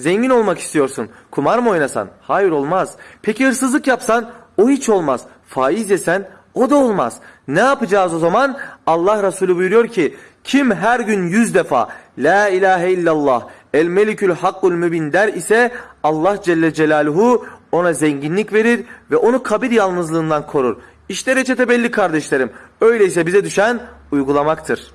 Zengin olmak istiyorsun. Kumar mı oynasan? Hayır olmaz. Peki hırsızlık yapsan? O hiç olmaz. Faiz yesen? O da olmaz. Ne yapacağız o zaman? Allah Resulü buyuruyor ki kim her gün yüz defa La ilahe illallah El melikül hakkul mübin der ise Allah Celle Celaluhu ona zenginlik verir ve onu kabir yalnızlığından korur. İşte reçete belli kardeşlerim. Öyleyse bize düşen uygulamaktır.